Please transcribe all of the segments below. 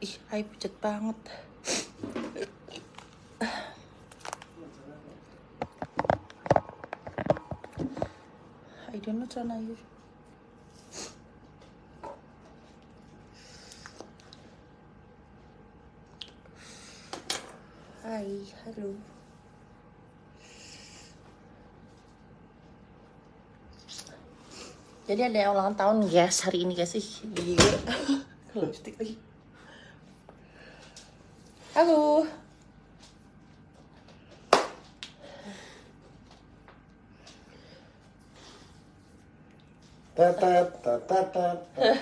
Ih, ay pucat banget. I don't know celana air. Hai, halo. Jadi ada ulang tahun guys hari ini guys sih. Gila. Lipstick lagi. Halo. Tata tata tata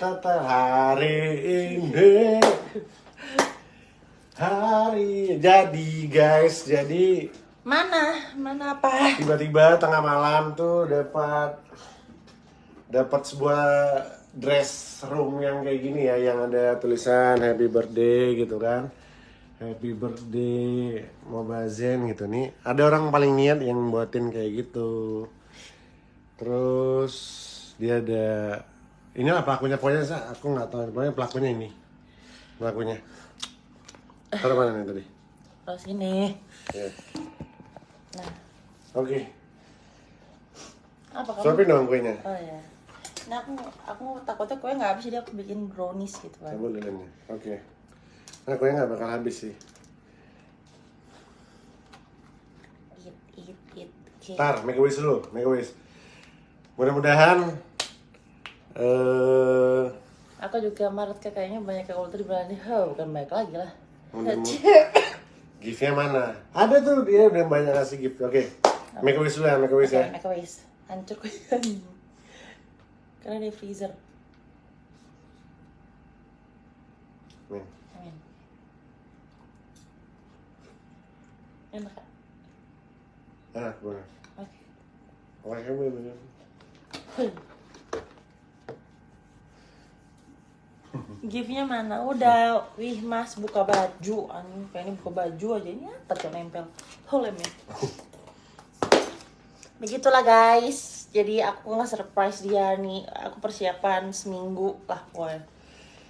tata hari ini hari jadi guys jadi Mana? Mana apa? tiba-tiba tengah malam tuh dapat dapat sebuah dress room yang kayak gini ya yang ada tulisan happy birthday gitu kan happy birthday Mobazen gitu nih ada orang paling niat yang buatin kayak gitu terus dia ada inilah pelakunya pokoknya aku nggak tahu pokoknya pelakunya ini pelakunya taruh mana nih tadi Terus ini. Ya. Nah, oke apa kamu? suapin dong kuenya Oh ya. Nah aku aku takutnya kue nggak habis jadi aku bikin brownies gitu kan. Coba lilinnya. Oke. Nah, kue nggak bakal habis sih. Eat eat eat. Oke. Ntar, make a wish dulu, make a wish. Mudah-mudahan eh Aku juga Maret kayak kayaknya banyak yang ultra bilang oh bukan baik lagi lah. gift-nya mana? Ada tuh dia udah banyak kasih gift. Oke. Make a wish dulu ya, make a wish Oke, ya. make a wish. Hancur kue. Karena di freezer. Nih. Amin. Enak. Ah, boleh. Oke. Oke, kamu boleh. Giftnya mana? Udah, wih mas buka baju, anjing pengen buka baju aja ini apa tuh nempel? Oh lem ya. Begitulah guys, jadi aku nggak surprise dia nih, aku persiapan seminggu lah pokoknya.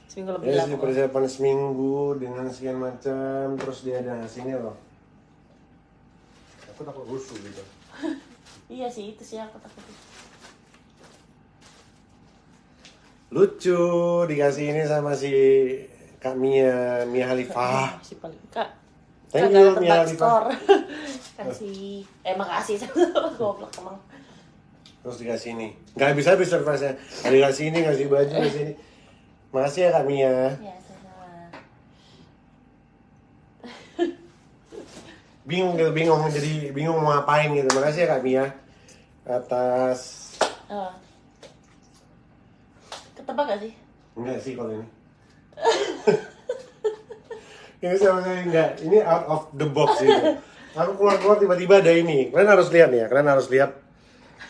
Seminggu lebih Ya lah persiapan seminggu dengan sekian macam, terus dia ada ngasihnya loh. Aku takut rusuh gitu. Iya sih itu sih aku takut. Lucu dikasih ini sama si Kak Mia, Mia Halifah. Si paling kak. Thank Kagak you, Mia Halifah. Kasih, eh makasih goblok emang. Terus dikasih ini. Nggak bisa habis surprise-nya. Ada dikasih ini, ngasih baju, ngasih ini. Makasih ya Kak Mia. Ya sama. Bingung gitu, bingung. Jadi bingung mau ngapain gitu. Makasih ya Kak Mia. Atas... Oh. Ketebak gak sih? Enggak sih kalau ini. ini sama sekali enggak. Ini out of the box gitu. Aku keluar-keluar tiba-tiba ada ini. Kalian harus lihat nih ya. Kalian harus lihat.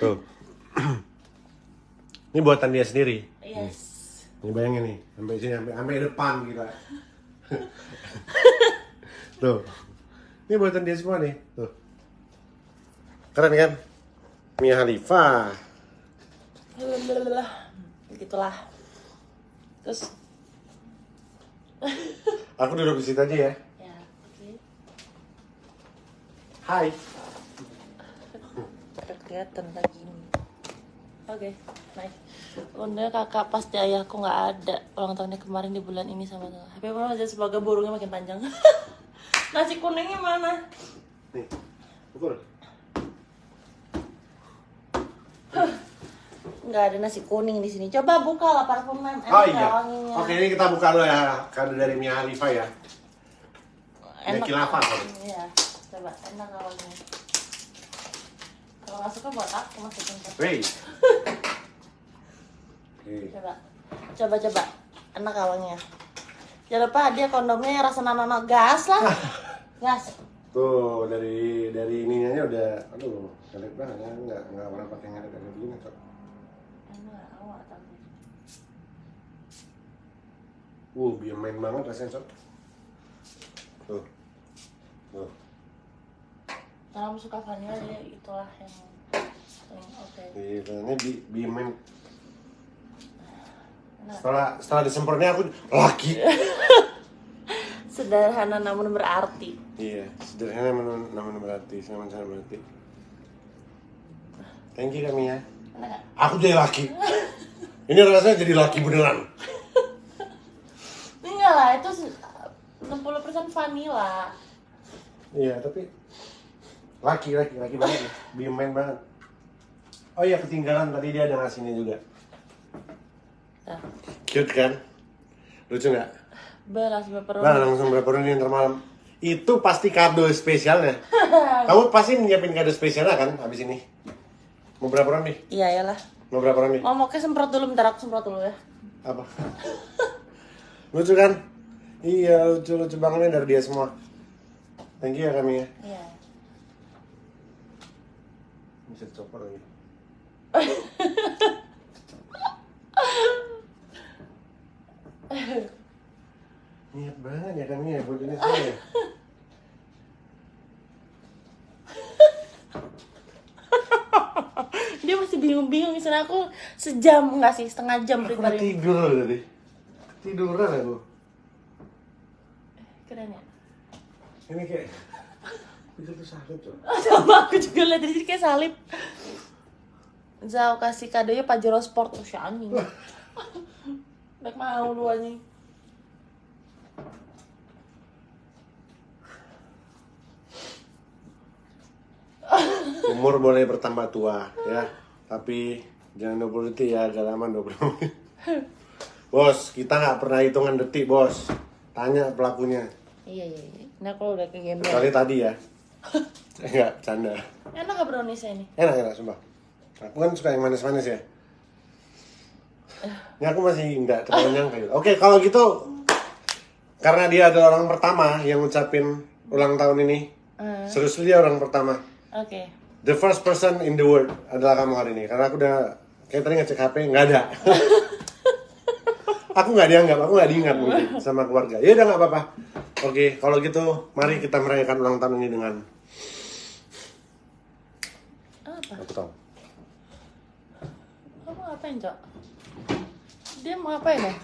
Tuh. ini buatan dia sendiri. Yes. Ini bayangin nih, sampai sini, sampai, sampai depan kita. Tuh. Ini buatan dia semua nih. Tuh. Keren kan? Mia. Alhamdulillah. Begitulah. Terus Aku duduk di situ aja ya. ya, oke. Hai. Udah kelihatan lagi ini. Oke, nice. Bunda kakak pasti ayahku nggak ada ulang tahunnya kemarin di bulan ini sama Mama aja semoga burungnya makin panjang. Nasi kuningnya mana? Nih. Pukul. Nggak ada nasi kuning di sini. Coba buka lah parfumnya. Oh nggak iya. wanginya? Oke, ini kita buka dulu ya. Kado dari Mia Halifah ya. Enak. Ini kilafah, sorry. Iya. Coba enak wanginya? Kalau nggak suka buat aku masukin ke. Oke. Coba. Coba coba. Enak wanginya? Jangan lupa dia kondomnya yang rasa nano gas lah. gas. Tuh dari dari ininya udah, aduh, jelek banget ya. Nggak nggak pernah pakai ngelet kayak begini kok. Tapi. Uh, biar main banget rasanya sob. Tuh. Tuh. Kalau suka vanilla dia itulah yang paling oke. Gila, ini bi biar main. Enak. Setelah setelah disemprotnya aku laki. sederhana namun berarti. Iya, sederhana namun, namun berarti, sama sama berarti. Thank you kami ya. Aku jadi laki. Ini rasanya jadi laki beneran. Enggak lah, itu se- 60% vanilla. Iya, tapi laki laki laki banget ya. Bimen banget. Oh iya ketinggalan tadi dia ada ngasihnya juga. Cute kan? Lucu nggak? beras pepperoni. Nah langsung berapa ini ntar malam. Itu pasti kado spesialnya. Kamu pasti nyiapin kado spesialnya kan habis ini? Mau berapa ronde? Iya ya lah. Mau berapa ronde? Mau mau ke semprot dulu, bentar aku semprot dulu ya. Apa? lucu kan? Iya lucu lucu banget nih dari dia semua. Thank you ya kami ya. Iya. Bisa dicopot lagi. Niat banget ya kami ya buat ini semua ya. Dia masih bingung-bingung misalnya aku sejam nggak sih setengah jam Aku prepare. tidur loh tadi. Tiduran aku. Keren ya. Ini kayak itu tuh sakit tuh. Sama aku juga lihat dari sini kayak salib. Zau kasih kadonya Pajero Sport oh, si anjing. Baik mau lu anjing. Umur boleh bertambah tua ya, tapi jangan 20 detik ya, agak lama 20 menit. Bos, kita nggak pernah hitungan detik, bos. Tanya pelakunya. Iya iya iya. Nah kalau udah ke game Kecuali tadi ya. Enggak, canda. Enak gak browniesnya ini? Enak, enak, sumpah. Aku kan suka yang manis-manis ya. Ini aku masih nggak terlalu nyangka gitu. Oke, kalau gitu, karena dia adalah orang pertama yang ngucapin ulang tahun ini, Eh, seriously dia orang pertama. Oke. The first person in the world adalah kamu hari ini. Karena aku udah kayak tadi ngecek HP nggak ada. aku nggak dianggap, aku nggak diingat mungkin sama keluarga. Ya udah nggak apa-apa. Oke, kalau gitu mari kita merayakan ulang tahun ini dengan Apa? aku tahu. Kamu ngapain, Cok? Dia mau ngapain ya?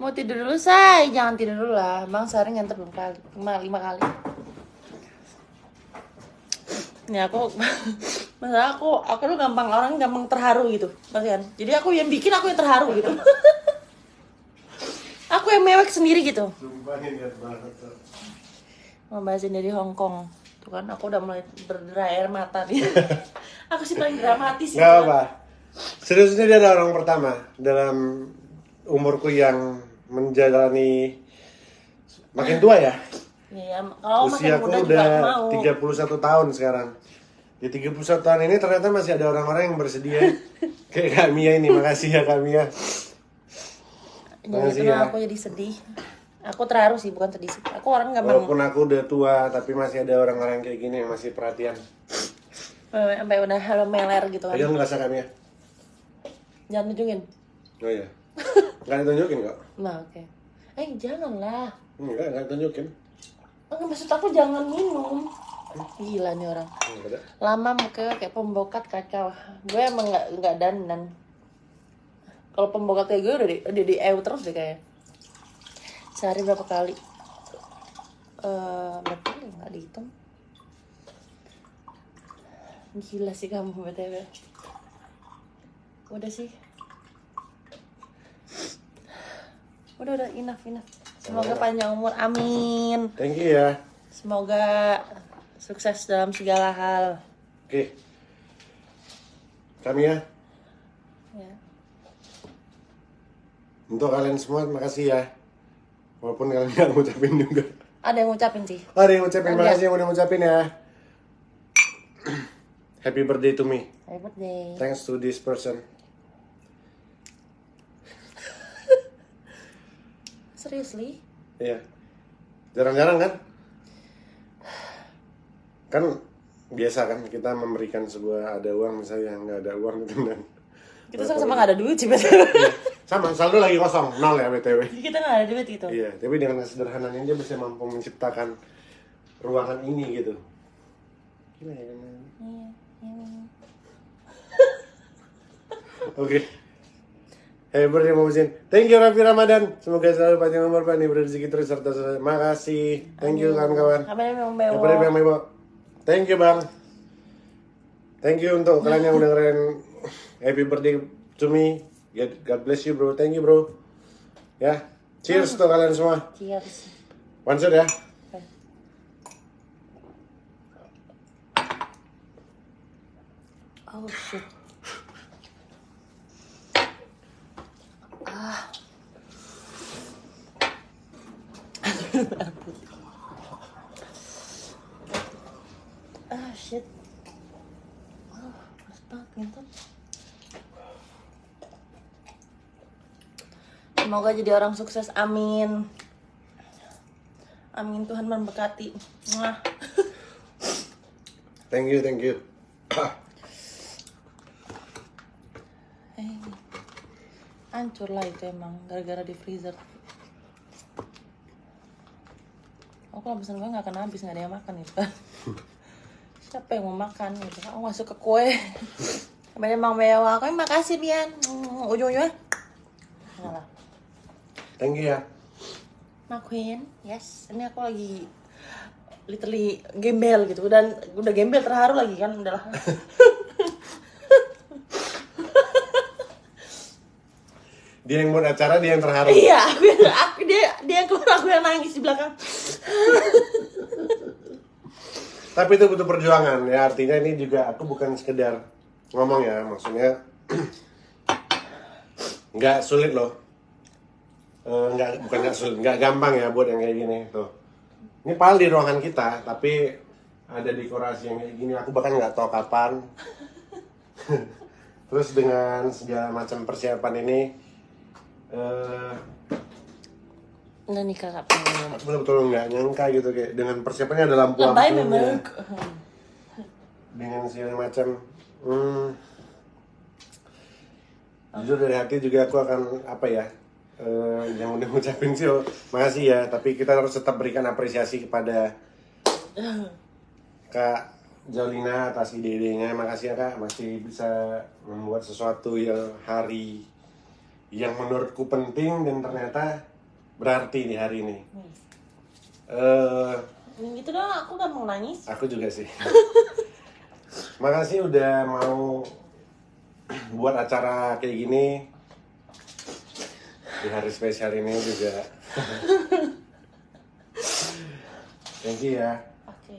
Mau tidur dulu, say. Jangan tidur dulu lah. Bang sehari nganter belum kali. Lima, lima kali. Ini aku, masa aku, aku tuh gampang orang gampang terharu gitu, kasihan. Jadi aku yang bikin aku yang terharu gitu. aku yang mewek sendiri gitu. Membahasin dari Hong Kong. Tuh kan aku udah mulai berderai air mata nih. aku sih paling dramatis. Nggak apa. Seriusnya dia adalah orang pertama dalam umurku yang menjalani makin tua ya. Iya, kalau makin Usiaku juga udah mau. 31 tahun sekarang. Di 31 tahun ini ternyata masih ada orang-orang yang bersedia. Kayak Kak Mia ini, makasih ya Kak Mia. Jadi itu ya. aku jadi sedih. Aku terharu sih, bukan sedih sih. Aku orang gampang Walaupun aku udah tua, tapi masih ada orang-orang kayak gini yang masih perhatian. sampai udah halo meler gitu kan. Pegang ngerasa Kak Mia? Jangan tunjukin. Oh iya. Nggak ditunjukin kok? Nah, oke. Eh, janganlah. Enggak, nggak ditunjukin. Enggak maksud aku jangan minum. Gila nih orang. Enggak. Lama muka kayak pembokat kacau. Gue emang nggak nggak dandan. Kalau pembokat kayak gue udah di, udah di EU terus deh kayak. Sehari berapa kali? Eh, berapa kali nggak dihitung? Gila sih kamu btw. Udah sih. Udah udah enough enough. Semoga panjang umur, amin. Thank you ya. Semoga sukses dalam segala hal. Oke. Kami ya. Ya. Untuk kalian semua, makasih ya. Walaupun kalian nggak ngucapin juga. Ada yang ngucapin sih. Oh, ada yang ngucapin, Ada. makasih yang udah ngucapin ya. Happy birthday to me. Happy birthday. Thanks to this person. Seriously? Iya. Jarang-jarang kan? Kan biasa kan kita memberikan sebuah ada uang misalnya nggak ada uang gitu kan. Kita sama-sama gak ada duit sih BTW. Sama, saldo lagi kosong, nol ya BTW. Jadi kita gak ada duit gitu. Iya, tapi dengan kesederhanaan dia bisa mampu menciptakan ruangan ini gitu. Gila ya, kan? Iya, iya. Oke. Happy birthday Mama Sin. Thank you Raffi Ramadan. Semoga selalu panjang umur, panjang rezeki terus serta sukses. Makasih. Thank you kawan-kawan. Happy birthday Bang Bebo. Thank you Bang. Thank you untuk kalian yang udah dengerin Happy birthday to me. God, bless you bro. Thank you bro. Ya. Cheers untuk kalian semua. Cheers. One shot ya. Oh shit. Ah. ah shit. Oh, panas banget ngentot. Semoga jadi orang sukses, amin. Amin Tuhan memberkati. Mwah. Thank you, thank you. Eh, hancur lah itu emang gara-gara di freezer. Oh kalau pesan gue nggak akan habis nggak ada yang makan gitu kan. Siapa yang mau makan gitu kan? Oh masuk ke kue. Banyak emang mewah. Kau makasih Bian. Ujung-ujungnya. Thank you ya. Queen, yes. Ini aku lagi literally gembel gitu dan udah gembel terharu lagi kan udahlah. Dia yang buat acara, dia yang terharu. iya, aku, yang- aku dia dia yang keluar aku yang nangis di belakang. Tapi itu butuh perjuangan ya artinya ini juga aku bukan sekedar ngomong ya maksudnya nggak sulit loh Eh, nggak bukan nggak sulit nggak gampang ya buat yang kayak gini tuh. Ini pal di ruangan kita tapi ada dekorasi yang kayak gini. Aku bahkan nggak tahu kapan. Terus dengan segala macam persiapan ini eh Udah nikah kak pengen. aku betul-betul nggak nyangka gitu kayak dengan persiapannya ada lampu-lampunya. Memang. dengan segala macam. Hmm, jujur dari hati juga aku akan apa ya eh, yang udah ngucapin sih oh, makasih ya. Tapi kita harus tetap berikan apresiasi kepada kak Jolina atas ide-idenya. Makasih ya kak. Masih bisa membuat sesuatu yang hari yang menurutku penting dan ternyata berarti di hari ini. Eh Yang gitu dong, aku gak mau nangis. Aku juga sih. Makasih udah mau buat acara kayak gini di hari spesial ini juga. Thank you ya. Oke.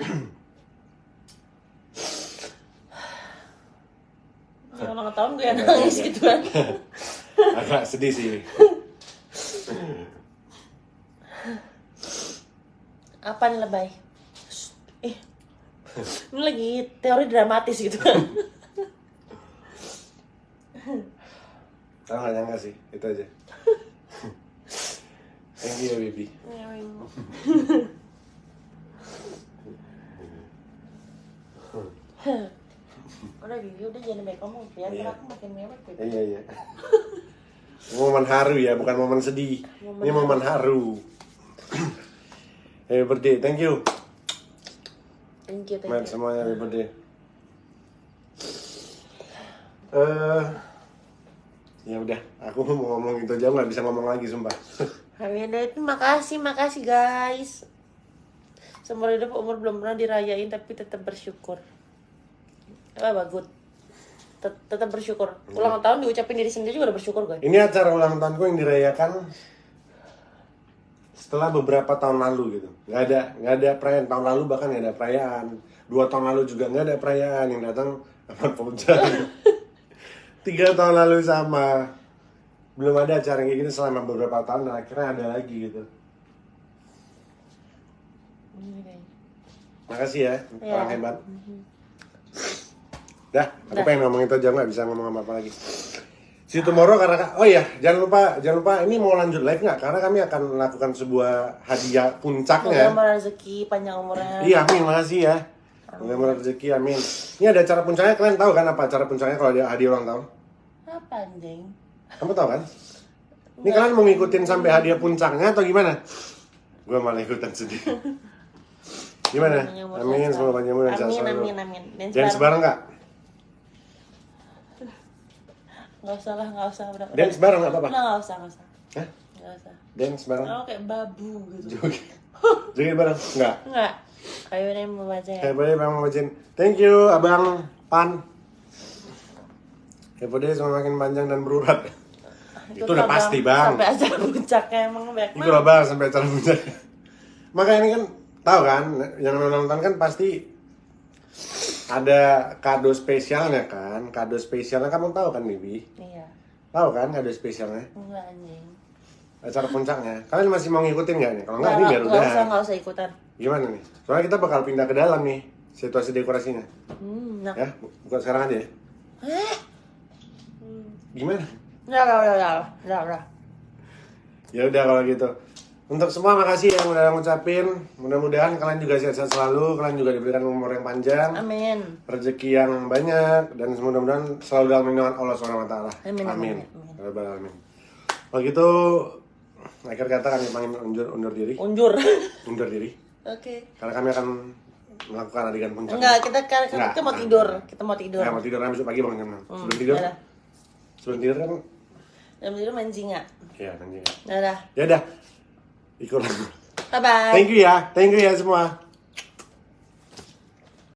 Ya ulang tahun gue yang Enggak, nangis enggak. gitu kan. Agak sedih sih. Apa nih lebay? Eh, ini lagi teori dramatis gitu kan. Tahu nggak nyangka sih, itu aja. Thank you baby. udah gigi udah jangan baik kamu ya Iya. aku makin mewek gitu. Iya iya. momen haru ya, bukan momen sedih. Momen Ini momen haru. Happy birthday, thank you. Thank you, thank Matt you. semuanya happy birthday. Eh, ya udah, aku mau ngomong itu aja nggak bisa ngomong lagi sumpah. Happy birthday, makasih, makasih guys. Seumur hidup umur belum pernah dirayain tapi tetap bersyukur. Apa bagus? Tet- Tetap bersyukur. Ulang tahun diucapin diri sendiri juga udah bersyukur gue. Ini acara ulang tahunku yang dirayakan setelah beberapa tahun lalu gitu. Nggak ada nggak ada perayaan tahun lalu bahkan nggak ada perayaan. Dua tahun lalu juga nggak ada perayaan yang datang Ahmad Fauzan. Tiga tahun lalu sama. Belum ada acara kayak gini selama beberapa tahun dan akhirnya ada lagi gitu. Makasih ya, Iya. orang hebat. Dah, aku Dah. pengen ngomong itu aja nggak bisa ngomong apa-apa lagi. See you tomorrow karena oh iya jangan lupa jangan lupa ini mau lanjut live nggak karena kami akan melakukan sebuah hadiah puncaknya. Semoga rezeki panjang umurnya. Iya amin makasih ya. Semoga rezeki amin. Ini ada acara puncaknya kalian tahu kan apa acara puncaknya kalau ada hadiah ulang tahun? Apa anjing? Kamu tahu kan? Ini kalian mau ngikutin sampai hadiah puncaknya atau gimana? Gue malah ikutan sedih. Gimana? Amin, semoga panjang umur dan sehat Amin, selalu. amin, amin. Dan Jangan sebarang nggak? Nggak usah lah, nggak usah. Udah. Dance bareng nggak apa-apa? Nggak usah, nggak usah. Hah? Nggak usah. Dance bareng? Oh, kayak babu gitu. Joget. Joget bareng? Enggak. Enggak. Kayu ini mau baca ya. Happy birthday Bang Majin. Thank you Abang Pan. Happy birthday semoga makin panjang dan berurat. Itu udah pasti, Bang. Sampai acara puncaknya emang banyak Itu lah bang sampai acara puncak. Makanya ini kan tahu kan, yang nonton kan pasti ada kado spesialnya kan, kado spesialnya kamu tahu kan Bibi? Iya. Tahu kan kado spesialnya? Enggak anjing. Acara puncaknya. Kalian masih mau ngikutin nggak nih? Kalau nggak Nggak, ini biar nggak udah. usah, nggak usah ikutan. Gimana nih? Soalnya kita bakal pindah ke dalam nih situasi dekorasinya. Hmm, nah. Ya, bukan sekarang aja ya. Eh? Hmm. Gimana? Udah, udah, udah, udah, udah, udah. Ya udah kalau gitu. Untuk semua makasih yang udah ngucapin. Mudah-mudahan kalian juga sehat-sehat selalu, kalian juga diberikan umur yang panjang, Amin. rezeki yang banyak dan mudah-mudahan selalu dalam lindungan Allah Subhanahu wa taala. Amin, amin, Amin. amin. Ya. Kalau gitu akhir kata kami panggil undur, undur diri, Unjur. undur diri. Oke. Karena kami akan melakukan adegan puncak. Enggak, kita kan kita mau tidur. Kita mau tidur. Ya, mau tidur nanti besok pagi bangun jam 6. Hmm, Sebelum tidur, dadah. sebelum tidur kan Jam tidur main singa. ya nanti. Dadah. Ya udah. Ikut. Bye bye. Thank you ya. Thank you ya semua.